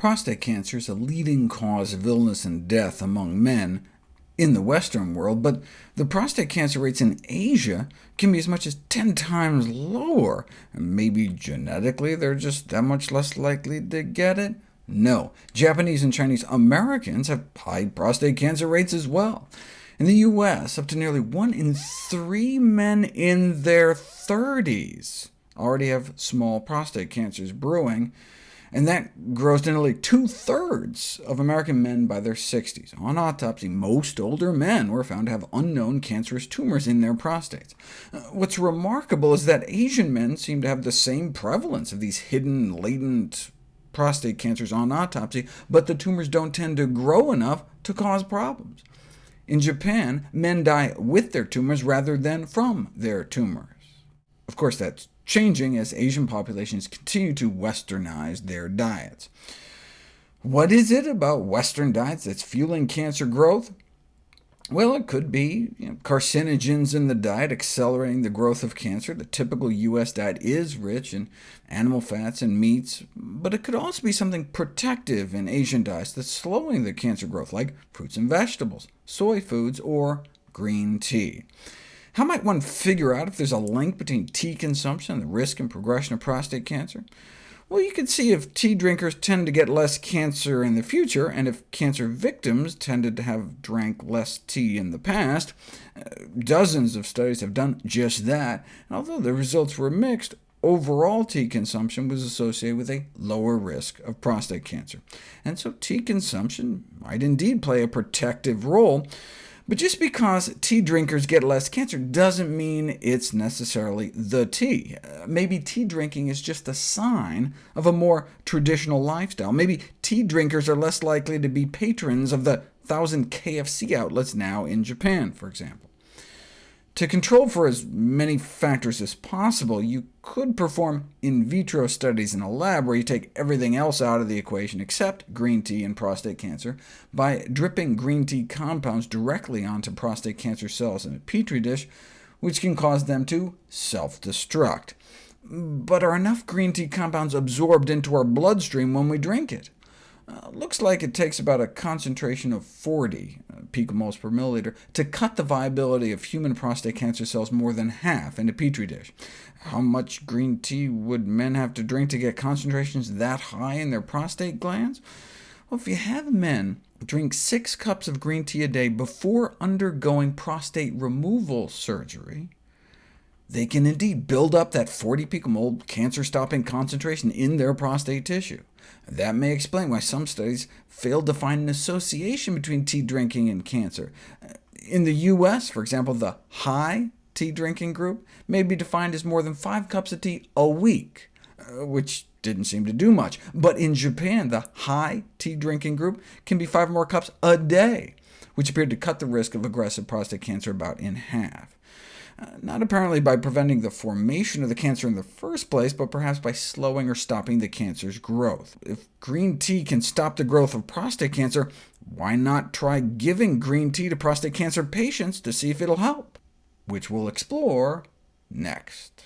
Prostate cancer is a leading cause of illness and death among men in the Western world, but the prostate cancer rates in Asia can be as much as 10 times lower. Maybe genetically they're just that much less likely to get it? No. Japanese and Chinese Americans have high prostate cancer rates as well. In the U.S., up to nearly one in three men in their 30s already have small prostate cancers brewing, and that grows to nearly two-thirds of American men by their 60s. On autopsy, most older men were found to have unknown cancerous tumors in their prostates. Uh, what's remarkable is that Asian men seem to have the same prevalence of these hidden, latent prostate cancers on autopsy, but the tumors don't tend to grow enough to cause problems. In Japan, men die with their tumors rather than from their tumors. Of course, that's changing as Asian populations continue to westernize their diets. What is it about Western diets that's fueling cancer growth? Well, it could be you know, carcinogens in the diet accelerating the growth of cancer. The typical U.S. diet is rich in animal fats and meats, but it could also be something protective in Asian diets that's slowing the cancer growth, like fruits and vegetables, soy foods, or green tea. How might one figure out if there's a link between tea consumption and the risk and progression of prostate cancer? Well, you could see if tea drinkers tend to get less cancer in the future, and if cancer victims tended to have drank less tea in the past. Uh, dozens of studies have done just that, and although the results were mixed, overall tea consumption was associated with a lower risk of prostate cancer. And so tea consumption might indeed play a protective role, but just because tea drinkers get less cancer doesn't mean it's necessarily the tea. Uh, maybe tea drinking is just a sign of a more traditional lifestyle. Maybe tea drinkers are less likely to be patrons of the thousand KFC outlets now in Japan, for example. To control for as many factors as possible, you could perform in vitro studies in a lab where you take everything else out of the equation except green tea and prostate cancer by dripping green tea compounds directly onto prostate cancer cells in a petri dish, which can cause them to self-destruct. But are enough green tea compounds absorbed into our bloodstream when we drink it? Uh, looks like it takes about a concentration of 40 uh, picomoles per milliliter to cut the viability of human prostate cancer cells more than half in a petri dish. How much green tea would men have to drink to get concentrations that high in their prostate glands? Well, if you have men drink six cups of green tea a day before undergoing prostate removal surgery, they can indeed build up that 40 picomole cancer-stopping concentration in their prostate tissue. That may explain why some studies failed to find an association between tea drinking and cancer. In the U.S., for example, the high tea drinking group may be defined as more than five cups of tea a week, uh, which didn't seem to do much. But in Japan, the high tea drinking group can be five or more cups a day, which appeared to cut the risk of aggressive prostate cancer about in half. Not apparently by preventing the formation of the cancer in the first place, but perhaps by slowing or stopping the cancer's growth. If green tea can stop the growth of prostate cancer, why not try giving green tea to prostate cancer patients to see if it'll help? Which we'll explore next.